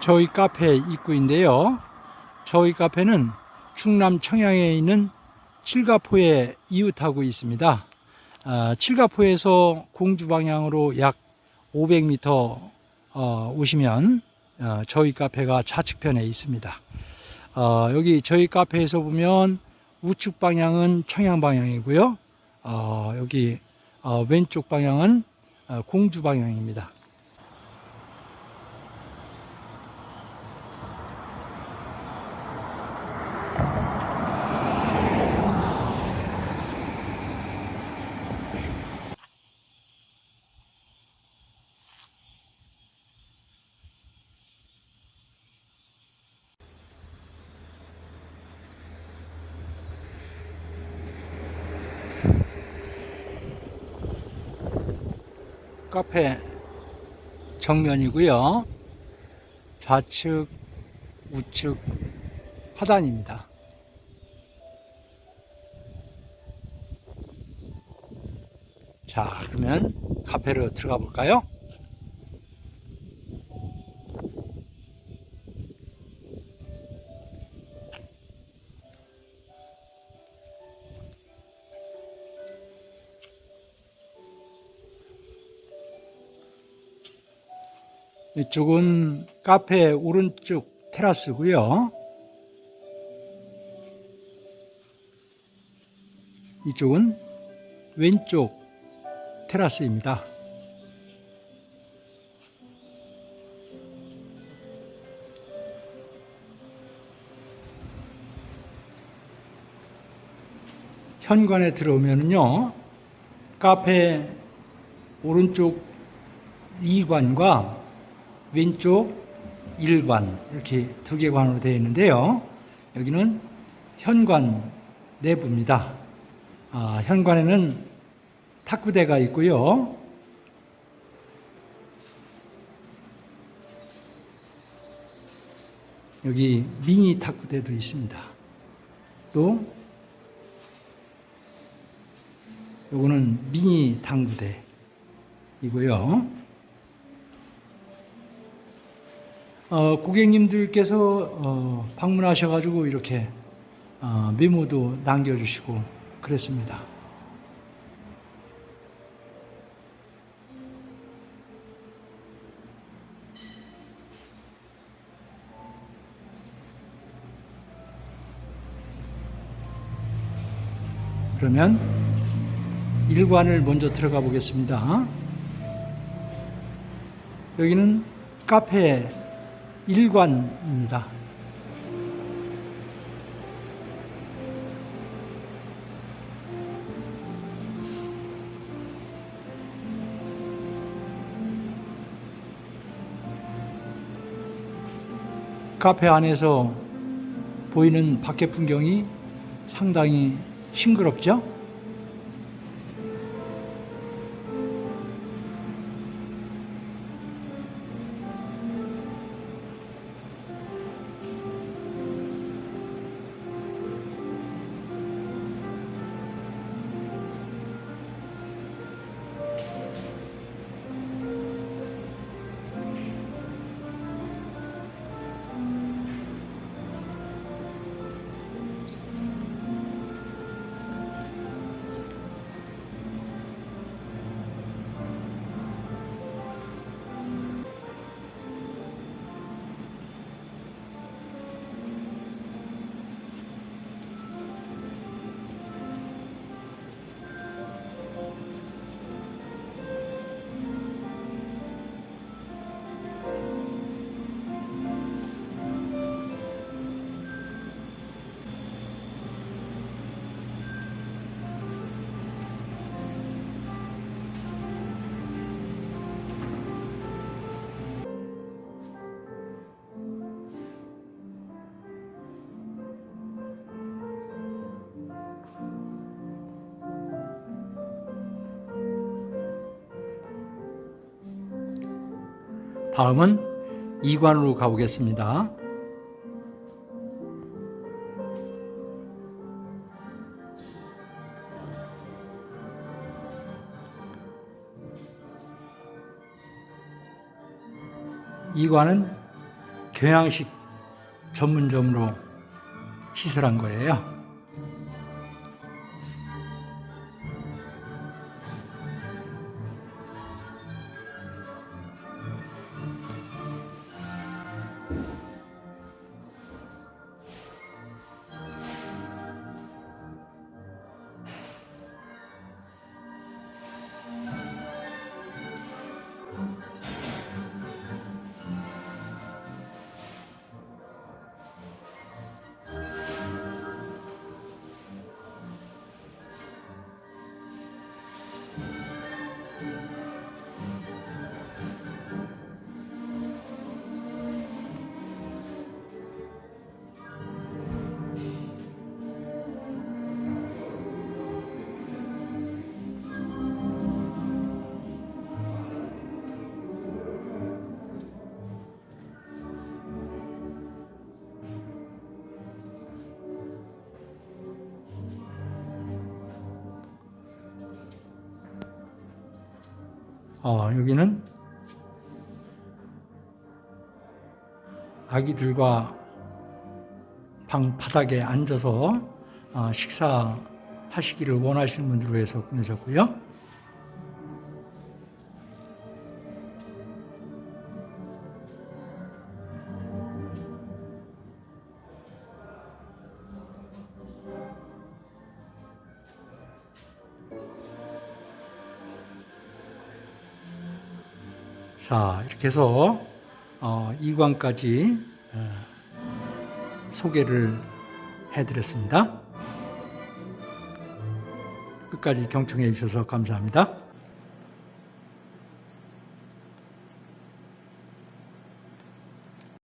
저희 카페 입구인데요. 저희 카페는 충남 청양에 있는 칠가포에 이웃하고 있습니다. 아, 칠가포에서 공주 방향으로 약 500m 어, 오시면 어, 저희 카페가 좌측편에 있습니다. 어, 여기 저희 카페에서 보면 우측 방향은 청양 방향이고요. 어, 여기 어, 왼쪽 방향은 어, 공주 방향입니다. 카페 정면이고요. 좌측, 우측 하단입니다. 자, 그러면 카페로 들어가 볼까요? 이쪽은 카페 오른쪽 테라스고요. 이쪽은 왼쪽 테라스입니다. 현관에 들어오면요. 카페 오른쪽 2관과 왼쪽 1관 이렇게 두 개 관으로 되어 있는데요. 여기는 현관 내부입니다. 아, 현관에는 탁구대가 있고요. 여기 미니 탁구대도 있습니다. 또 요거는 미니 당구대이고요. 어, 고객님들께서 어, 방문하셔가지고 이렇게 어, 메모도 남겨주시고 그랬습니다. 그러면 일관을 먼저 들어가 보겠습니다. 여기는 카페 일관입니다. 카페 안에서 보이는 밖의 풍경이 상당히 싱그럽죠? 다음은 이관으로 가보겠습니다. 이관은 경양식 전문점으로 시설한 거예요. 어, 여기는 아기들과 방 바닥에 앉아서 어, 식사하시기를 원하시는 분들을 위해서 꾸며졌고요. 자, 이렇게 해서 어, 2관까지 어, 소개를 해드렸습니다. 끝까지 경청해 주셔서 감사합니다.